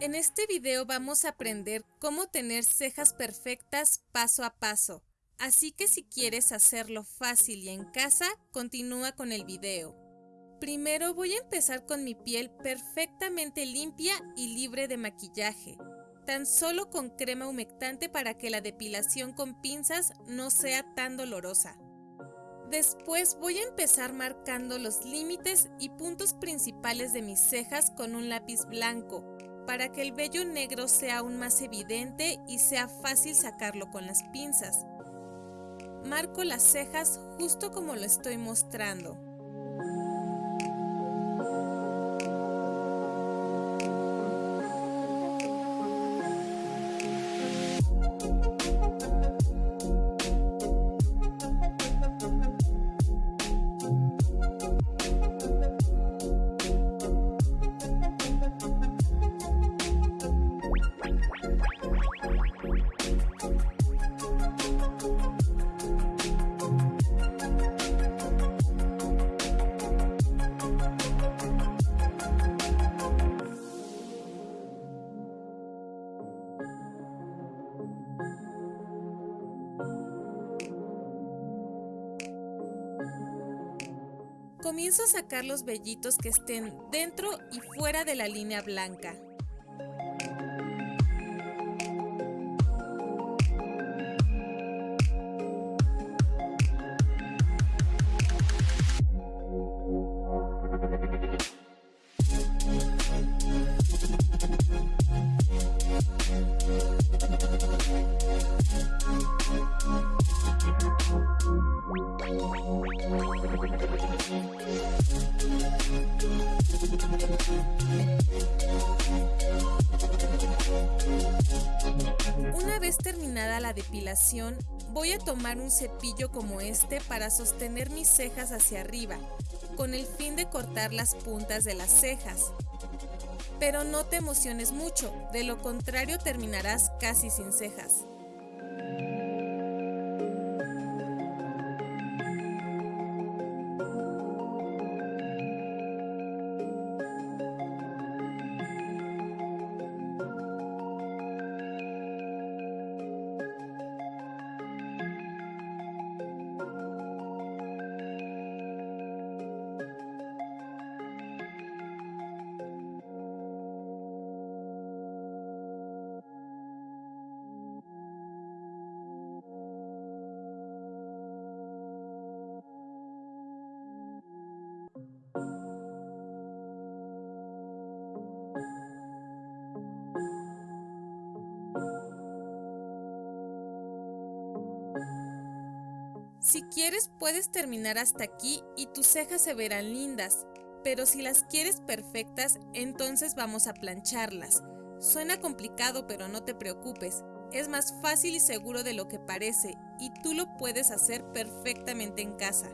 En este video vamos a aprender cómo tener cejas perfectas paso a paso. Así que si quieres hacerlo fácil y en casa, continúa con el video. Primero voy a empezar con mi piel perfectamente limpia y libre de maquillaje, tan solo con crema humectante para que la depilación con pinzas no sea tan dolorosa. Después voy a empezar marcando los límites y puntos principales de mis cejas con un lápiz blanco, para que el vello negro sea aún más evidente y sea fácil sacarlo con las pinzas. Marco las cejas justo como lo estoy mostrando. Comienzo a sacar los vellitos que estén dentro y fuera de la línea blanca. Una vez terminada la depilación, voy a tomar un cepillo como este para sostener mis cejas hacia arriba, con el fin de cortar las puntas de las cejas. Pero no te emociones mucho, de lo contrario terminarás casi sin cejas. Si quieres puedes terminar hasta aquí y tus cejas se verán lindas, pero si las quieres perfectas, entonces vamos a plancharlas. Suena complicado, pero no te preocupes, es más fácil y seguro de lo que parece y tú lo puedes hacer perfectamente en casa.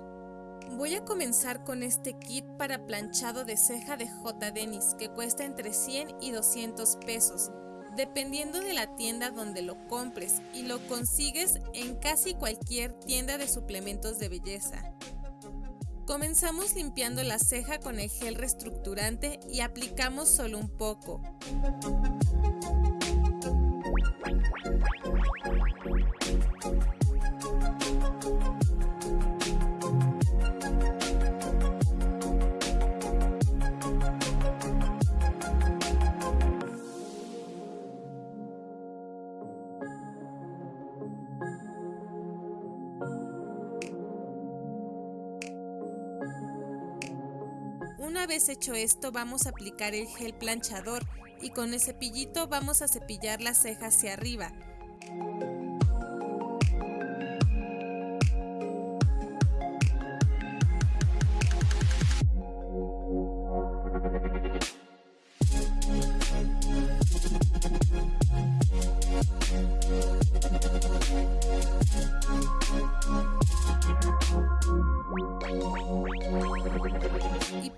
Voy a comenzar con este kit para planchado de ceja de J. Dennis que cuesta entre 100 y 200 pesos dependiendo de la tienda donde lo compres y lo consigues en casi cualquier tienda de suplementos de belleza. Comenzamos limpiando la ceja con el gel reestructurante y aplicamos solo un poco. Una vez hecho esto vamos a aplicar el gel planchador y con el cepillito vamos a cepillar la ceja hacia arriba.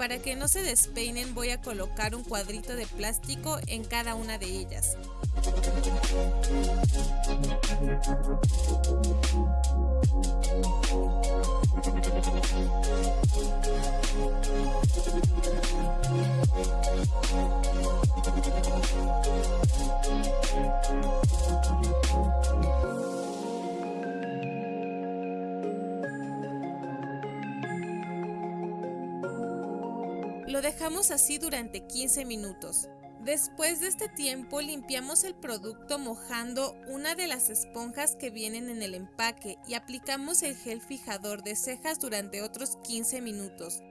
Para que no se despeinen voy a colocar un cuadrito de plástico en cada una de ellas. Lo dejamos así durante 15 minutos. Después de este tiempo limpiamos el producto mojando una de las esponjas que vienen en el empaque y aplicamos el gel fijador de cejas durante otros 15 minutos.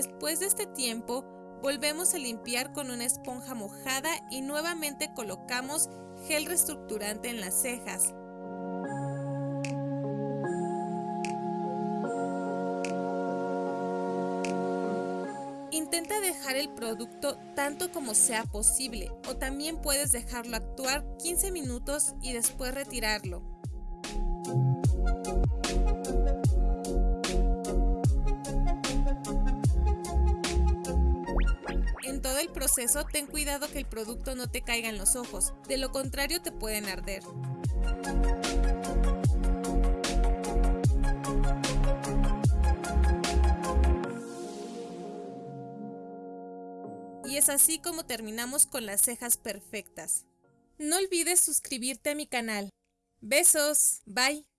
Después de este tiempo, volvemos a limpiar con una esponja mojada y nuevamente colocamos gel reestructurante en las cejas. Intenta dejar el producto tanto como sea posible o también puedes dejarlo actuar 15 minutos y después retirarlo. El proceso, ten cuidado que el producto no te caiga en los ojos, de lo contrario te pueden arder. Y es así como terminamos con las cejas perfectas. No olvides suscribirte a mi canal. Besos, bye.